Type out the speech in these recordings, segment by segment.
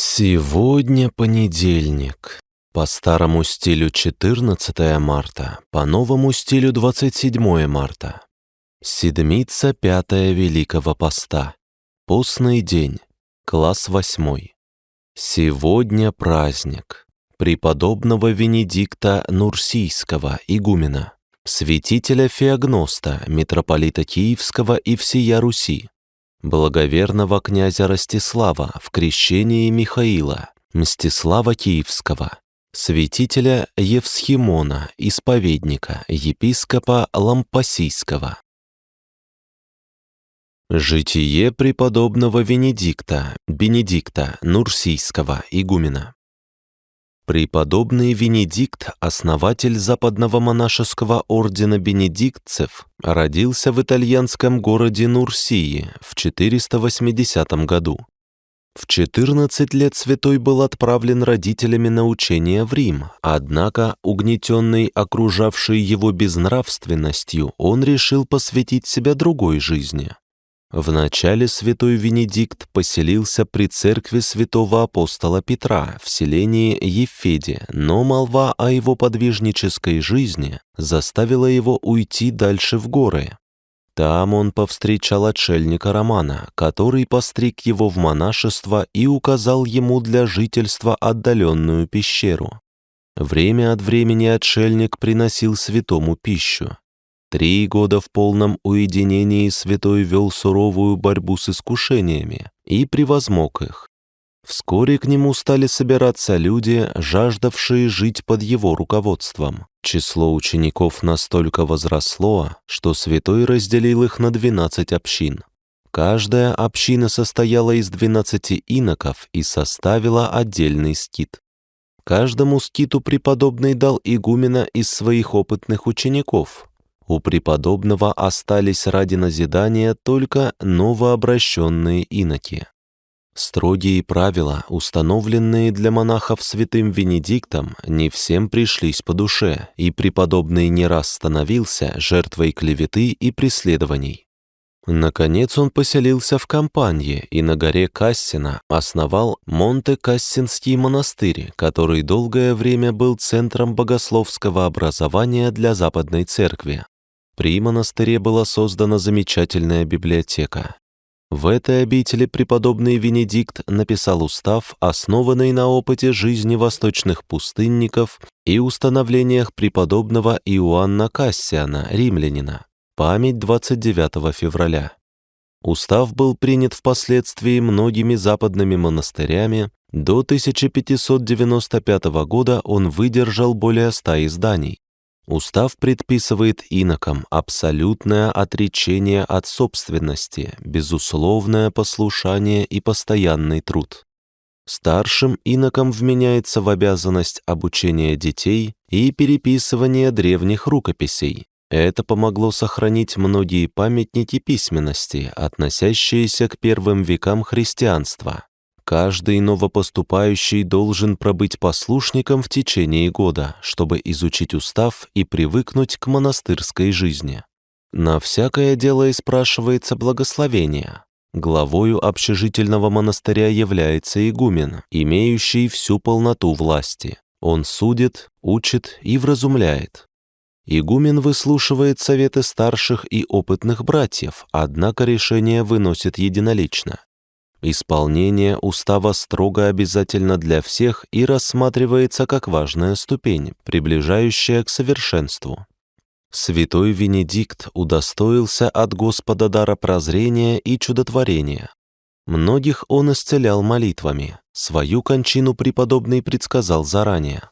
Сегодня понедельник. По старому стилю 14 марта, по новому стилю 27 марта. Седмица пятая Великого Поста. Постный день. Класс восьмой. Сегодня праздник. Преподобного Венедикта Нурсийского, игумена, святителя Феогноста, митрополита Киевского и всея Руси, благоверного князя Ростислава в крещении Михаила, Мстислава Киевского, святителя Евсхимона, исповедника, епископа Лампасийского. Житие преподобного Венедикта, Бенедикта Нурсийского, игумена. Преподобный Венедикт, основатель западного монашеского ордена бенедиктцев, родился в итальянском городе Нурсии в 480 году. В 14 лет святой был отправлен родителями на учение в Рим, однако, угнетенный окружавшей его безнравственностью, он решил посвятить себя другой жизни. Вначале святой Венедикт поселился при церкви святого апостола Петра в селении Ефеде, но молва о его подвижнической жизни заставила его уйти дальше в горы. Там он повстречал отшельника Романа, который постриг его в монашество и указал ему для жительства отдаленную пещеру. Время от времени отшельник приносил святому пищу. Три года в полном уединении святой вел суровую борьбу с искушениями и превозмог их. Вскоре к нему стали собираться люди, жаждавшие жить под его руководством. Число учеников настолько возросло, что святой разделил их на 12 общин. Каждая община состояла из 12 иноков и составила отдельный скит. Каждому скиту преподобный дал игумена из своих опытных учеников, у преподобного остались ради назидания только новообращенные иноки. Строгие правила, установленные для монахов святым Венедиктом, не всем пришлись по душе, и преподобный не раз становился жертвой клеветы и преследований. Наконец он поселился в Кампанье и на горе Кассина основал Монте-Кассинский монастырь, который долгое время был центром богословского образования для Западной Церкви. При монастыре была создана замечательная библиотека. В этой обители преподобный Венедикт написал устав, основанный на опыте жизни восточных пустынников и установлениях преподобного Иоанна Кассиана, римлянина, память 29 февраля. Устав был принят впоследствии многими западными монастырями, до 1595 года он выдержал более ста изданий. Устав предписывает инокам абсолютное отречение от собственности, безусловное послушание и постоянный труд. Старшим инокам вменяется в обязанность обучения детей и переписывания древних рукописей. Это помогло сохранить многие памятники письменности, относящиеся к первым векам христианства. Каждый новопоступающий должен пробыть послушником в течение года, чтобы изучить устав и привыкнуть к монастырской жизни. На всякое дело и спрашивается благословение. Главою общежительного монастыря является игумен, имеющий всю полноту власти. Он судит, учит и вразумляет. Игумен выслушивает советы старших и опытных братьев, однако решение выносит единолично. Исполнение устава строго обязательно для всех и рассматривается как важная ступень, приближающая к совершенству. Святой Венедикт удостоился от Господа дара прозрения и чудотворения. Многих он исцелял молитвами, свою кончину преподобный предсказал заранее.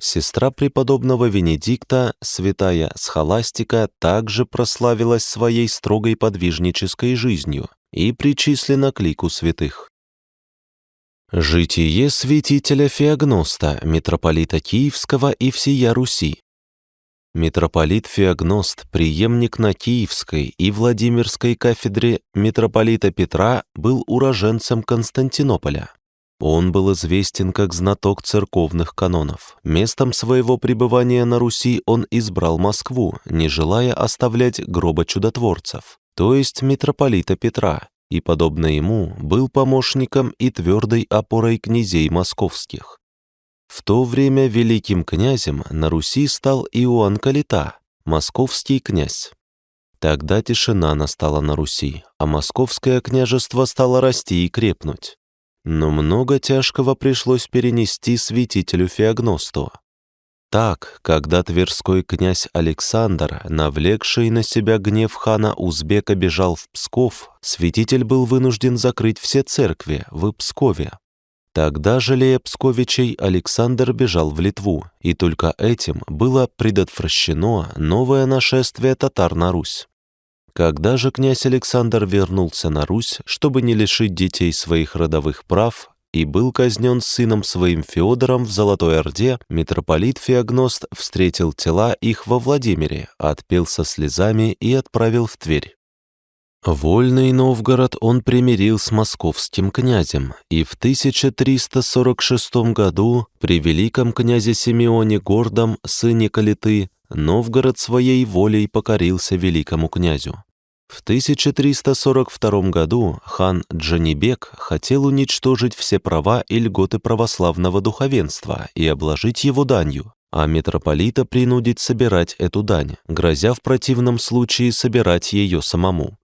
Сестра преподобного Венедикта, святая Схоластика, также прославилась своей строгой подвижнической жизнью и причислена к лику святых. Житие святителя Феогноста, митрополита Киевского и всея Руси. Митрополит Феогност, преемник на Киевской и Владимирской кафедре митрополита Петра, был уроженцем Константинополя. Он был известен как знаток церковных канонов. Местом своего пребывания на Руси он избрал Москву, не желая оставлять гроба чудотворцев то есть митрополита Петра, и, подобно ему, был помощником и твердой опорой князей московских. В то время великим князем на Руси стал Иоанн Калита, московский князь. Тогда тишина настала на Руси, а московское княжество стало расти и крепнуть. Но много тяжкого пришлось перенести святителю Феогносту. Так, когда тверской князь Александр, навлекший на себя гнев хана Узбека, бежал в Псков, святитель был вынужден закрыть все церкви в Пскове. Тогда, жалея Псковичей, Александр бежал в Литву, и только этим было предотвращено новое нашествие татар на Русь. Когда же князь Александр вернулся на Русь, чтобы не лишить детей своих родовых прав, и был казнен сыном своим Феодором в Золотой Орде, митрополит Феогност встретил тела их во Владимире, отпел со слезами и отправил в Тверь. Вольный Новгород он примирил с московским князем, и в 1346 году при великом князе Симеоне Гордом, сыне Калиты, Новгород своей волей покорился великому князю. В 1342 году хан Джанибек хотел уничтожить все права и льготы православного духовенства и обложить его данью, а митрополита принудить собирать эту дань, грозя в противном случае собирать ее самому.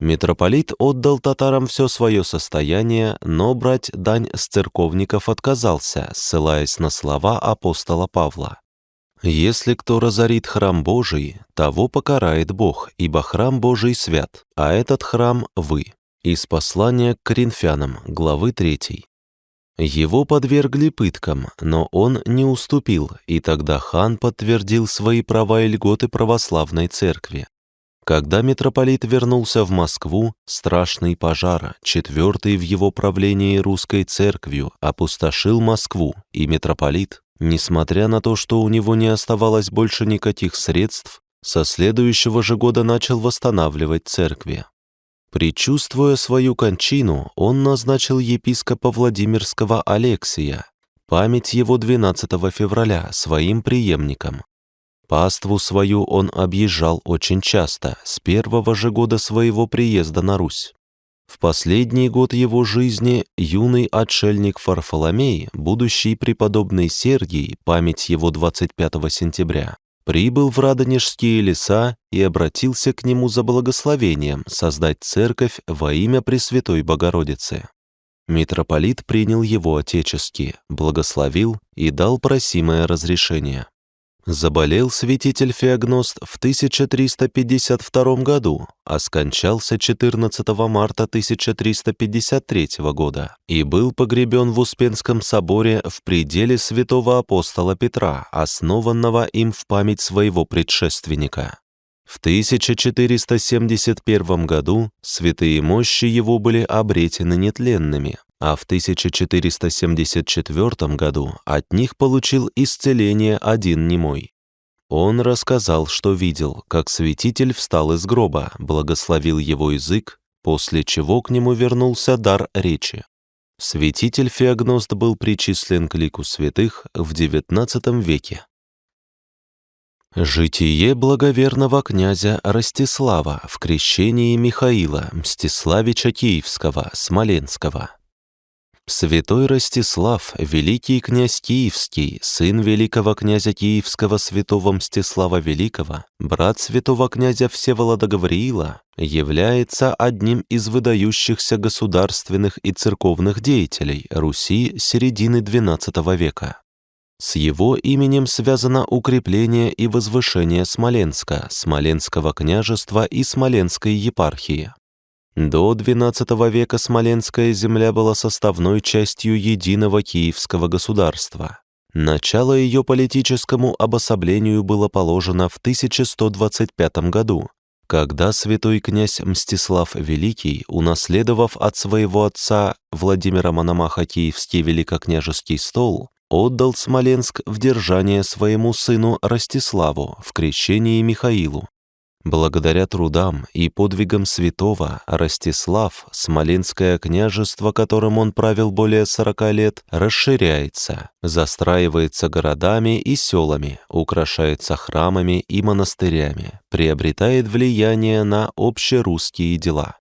Митрополит отдал татарам все свое состояние, но брать дань с церковников отказался, ссылаясь на слова апостола Павла. Если кто разорит храм Божий, того покарает Бог, ибо храм Божий свят, а этот храм — вы». Из послания к Коринфянам, главы 3. Его подвергли пыткам, но он не уступил, и тогда хан подтвердил свои права и льготы православной церкви. Когда митрополит вернулся в Москву, страшный пожар, четвертый в его правлении русской церковью, опустошил Москву, и митрополит, Несмотря на то, что у него не оставалось больше никаких средств, со следующего же года начал восстанавливать церкви. Причувствуя свою кончину, он назначил епископа Владимирского Алексия, память его 12 февраля, своим преемником. Паству свою он объезжал очень часто, с первого же года своего приезда на Русь. В последний год его жизни юный отшельник Фарфоломей, будущий преподобный Сергий, память его 25 сентября, прибыл в Радонежские леса и обратился к нему за благословением создать церковь во имя Пресвятой Богородицы. Митрополит принял его отечески, благословил и дал просимое разрешение. Заболел святитель Феогност в 1352 году, а скончался 14 марта 1353 года и был погребен в Успенском соборе в пределе святого апостола Петра, основанного им в память своего предшественника. В 1471 году святые мощи его были обретены нетленными, а в 1474 году от них получил исцеление один немой. Он рассказал, что видел, как святитель встал из гроба, благословил его язык, после чего к нему вернулся дар речи. Святитель Феогност был причислен к лику святых в XIX веке. Житие благоверного князя Ростислава в крещении Михаила Мстиславича Киевского, Смоленского. Святой Ростислав, великий князь Киевский, сын великого князя Киевского святого Мстислава Великого, брат святого князя Всеволода Гавриила, является одним из выдающихся государственных и церковных деятелей Руси середины XII века. С его именем связано укрепление и возвышение Смоленска, Смоленского княжества и Смоленской епархии. До XII века Смоленская земля была составной частью единого киевского государства. Начало ее политическому обособлению было положено в 1125 году, когда святой князь Мстислав Великий, унаследовав от своего отца Владимира Мономаха Киевский великокняжеский стол, отдал Смоленск в держание своему сыну Ростиславу в крещении Михаилу, Благодаря трудам и подвигам святого Ростислав, Смоленское княжество, которым он правил более сорока лет, расширяется, застраивается городами и селами, украшается храмами и монастырями, приобретает влияние на общерусские дела.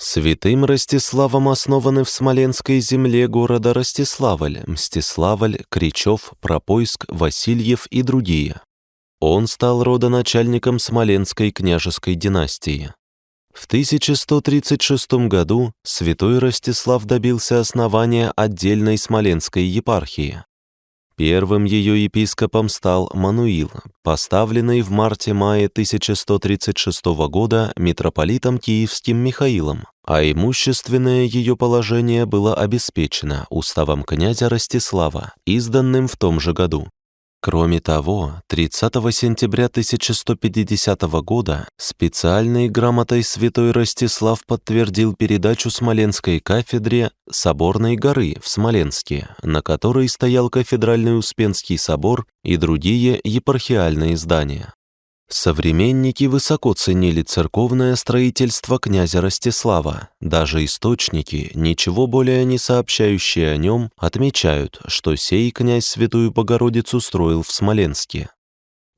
Святым Ростиславом основаны в Смоленской земле города Ростиславль, Мстиславль, Кричев, Пропойск, Васильев и другие. Он стал родоначальником Смоленской княжеской династии. В 1136 году святой Ростислав добился основания отдельной Смоленской епархии. Первым ее епископом стал Мануил, поставленный в марте-мае 1136 года митрополитом Киевским Михаилом, а имущественное ее положение было обеспечено уставом князя Ростислава, изданным в том же году. Кроме того, 30 сентября 1150 года специальной грамотой святой Ростислав подтвердил передачу Смоленской кафедре Соборной горы в Смоленске, на которой стоял кафедральный Успенский собор и другие епархиальные здания. Современники высоко ценили церковное строительство князя Ростислава. Даже источники, ничего более не сообщающие о нем, отмечают, что сей князь Святую Богородицу строил в Смоленске.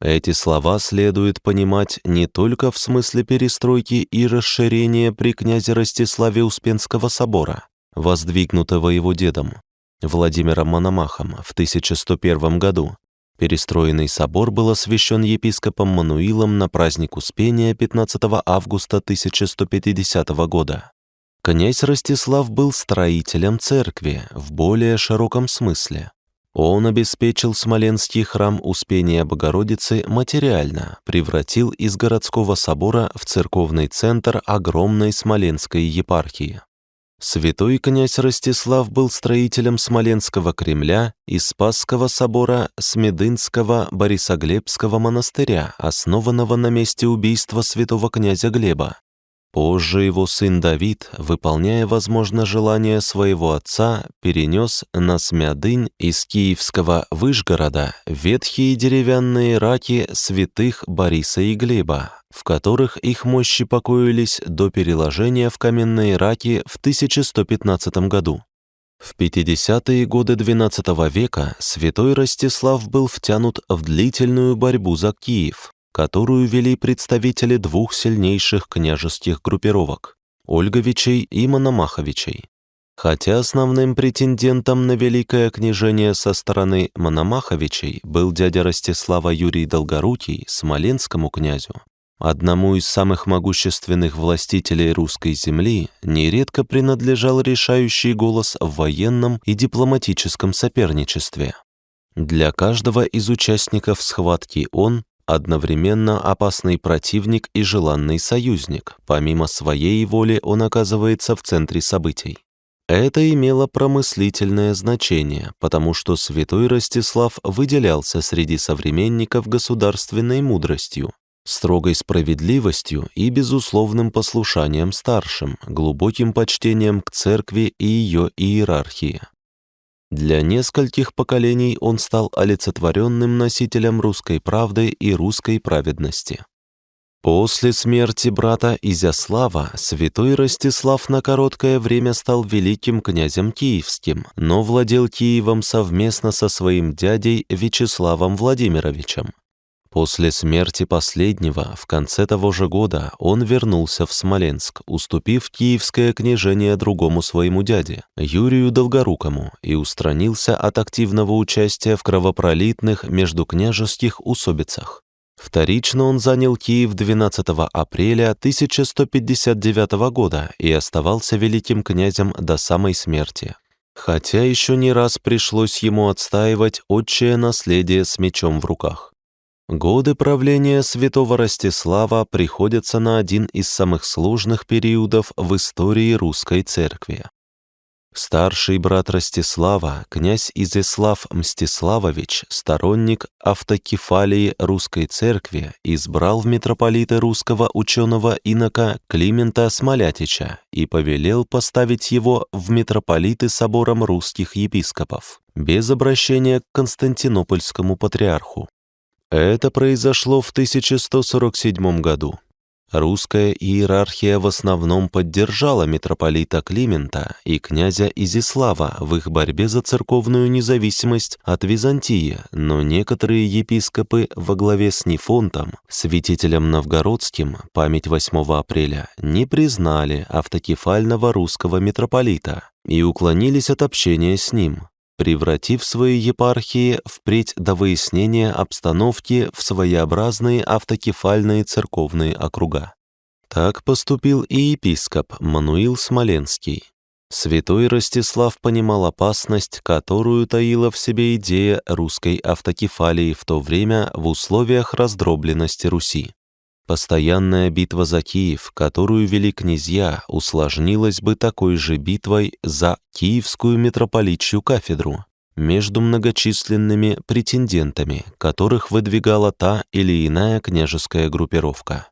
Эти слова следует понимать не только в смысле перестройки и расширения при князе Ростиславе Успенского собора, воздвигнутого его дедом, Владимиром Мономахом в 1101 году, Перестроенный собор был освящен епископом Мануилом на праздник Успения 15 августа 1150 года. Князь Ростислав был строителем церкви в более широком смысле. Он обеспечил Смоленский храм Успения Богородицы материально, превратил из городского собора в церковный центр огромной Смоленской епархии. Святой князь Ростислав был строителем Смоленского Кремля и Спасского собора Смедынского Борисоглебского монастыря, основанного на месте убийства святого князя Глеба. Позже его сын Давид, выполняя, возможно, желание своего отца, перенес на Смядынь из киевского Выжгорода ветхие деревянные раки святых Бориса и Глеба, в которых их мощи покоились до переложения в каменные раки в 1115 году. В 50-е годы XII века святой Ростислав был втянут в длительную борьбу за Киев, которую вели представители двух сильнейших княжеских группировок – Ольговичей и Мономаховичей. Хотя основным претендентом на великое княжение со стороны Мономаховичей был дядя Ростислава Юрий Долгорукий, смоленскому князю, одному из самых могущественных властителей русской земли, нередко принадлежал решающий голос в военном и дипломатическом соперничестве. Для каждого из участников схватки он одновременно опасный противник и желанный союзник. Помимо своей воли он оказывается в центре событий. Это имело промыслительное значение, потому что святой Ростислав выделялся среди современников государственной мудростью, строгой справедливостью и безусловным послушанием старшим, глубоким почтением к церкви и ее иерархии. Для нескольких поколений он стал олицетворенным носителем русской правды и русской праведности. После смерти брата Изяслава святой Ростислав на короткое время стал великим князем киевским, но владел Киевом совместно со своим дядей Вячеславом Владимировичем. После смерти последнего в конце того же года он вернулся в Смоленск, уступив киевское княжение другому своему дяде, Юрию Долгорукому, и устранился от активного участия в кровопролитных междукняжеских усобицах. Вторично он занял Киев 12 апреля 1159 года и оставался великим князем до самой смерти. Хотя еще не раз пришлось ему отстаивать отчее наследие с мечом в руках. Годы правления святого Ростислава приходятся на один из самых сложных периодов в истории русской церкви. Старший брат Ростислава, князь Изяслав Мстиславович, сторонник автокефалии русской церкви, избрал в митрополиты русского ученого инока Климента Смолятича и повелел поставить его в митрополиты собором русских епископов, без обращения к Константинопольскому патриарху. Это произошло в 1147 году. Русская иерархия в основном поддержала митрополита Климента и князя Изислава в их борьбе за церковную независимость от Византии, но некоторые епископы во главе с Нефонтом, святителем новгородским, память 8 апреля, не признали автокефального русского митрополита и уклонились от общения с ним, превратив свои епархии впредь до выяснения обстановки в своеобразные автокефальные церковные округа. Так поступил и епископ Мануил Смоленский. Святой Ростислав понимал опасность, которую таила в себе идея русской автокефалии в то время в условиях раздробленности Руси. Постоянная битва за Киев, которую вели князья, усложнилась бы такой же битвой за Киевскую митрополитчью кафедру между многочисленными претендентами, которых выдвигала та или иная княжеская группировка.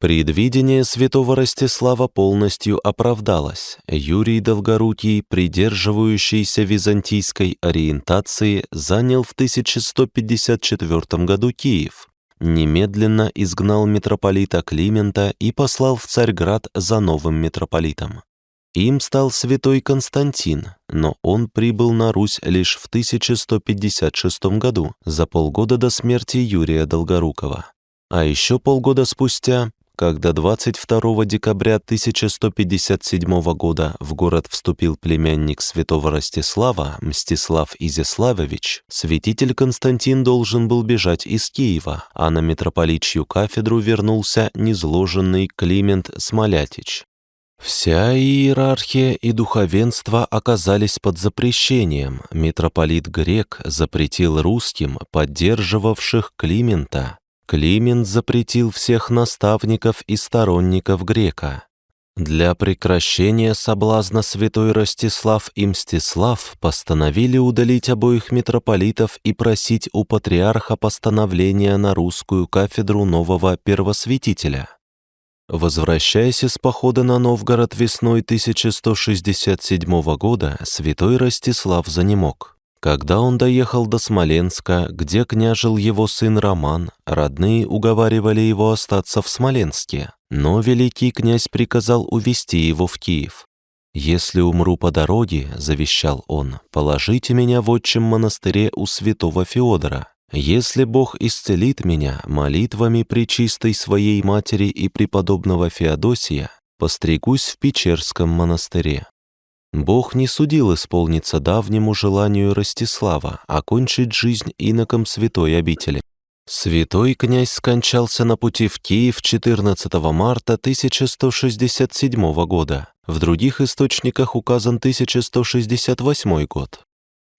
Предвидение святого Ростислава полностью оправдалось. Юрий Долгорукий, придерживающийся византийской ориентации, занял в 1154 году Киев, немедленно изгнал митрополита Климента и послал в Царьград за новым митрополитом. Им стал святой Константин, но он прибыл на Русь лишь в 1156 году, за полгода до смерти Юрия Долгорукова. А еще полгода спустя когда 22 декабря 1157 года в город вступил племянник святого Ростислава, Мстислав Изяславович, святитель Константин должен был бежать из Киева, а на митрополичью кафедру вернулся незложенный Климент Смолятич. Вся иерархия и духовенство оказались под запрещением. Митрополит Грек запретил русским, поддерживавших Климента, Климент запретил всех наставников и сторонников грека. Для прекращения соблазна святой Ростислав и Мстислав постановили удалить обоих митрополитов и просить у патриарха постановления на русскую кафедру нового первосвятителя. Возвращаясь из похода на Новгород весной 1167 года, святой Ростислав занемог. Когда он доехал до Смоленска, где княжил его сын Роман, родные уговаривали его остаться в Смоленске, но великий князь приказал увезти его в Киев. «Если умру по дороге, — завещал он, — положите меня в отчим монастыре у святого Феодора. Если Бог исцелит меня молитвами причистой своей матери и преподобного Феодосия, постригусь в Печерском монастыре. Бог не судил исполниться давнему желанию Ростислава окончить жизнь иноком святой обители. Святой князь скончался на пути в Киев 14 марта 1167 года. В других источниках указан 1168 год.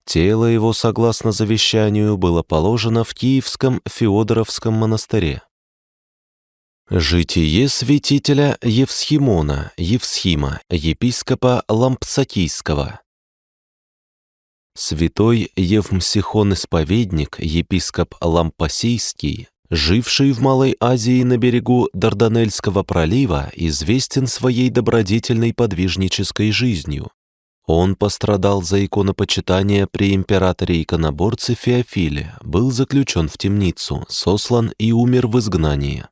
Тело его, согласно завещанию, было положено в Киевском Феодоровском монастыре. Житие святителя Евсхимона, Евсхима, епископа Лампсакийского. Святой Евмсихон-исповедник, епископ Лампасийский, живший в Малой Азии на берегу Дарданельского пролива, известен своей добродетельной подвижнической жизнью. Он пострадал за иконопочитание при императоре-иконоборце Феофиле, был заключен в темницу, сослан и умер в изгнании.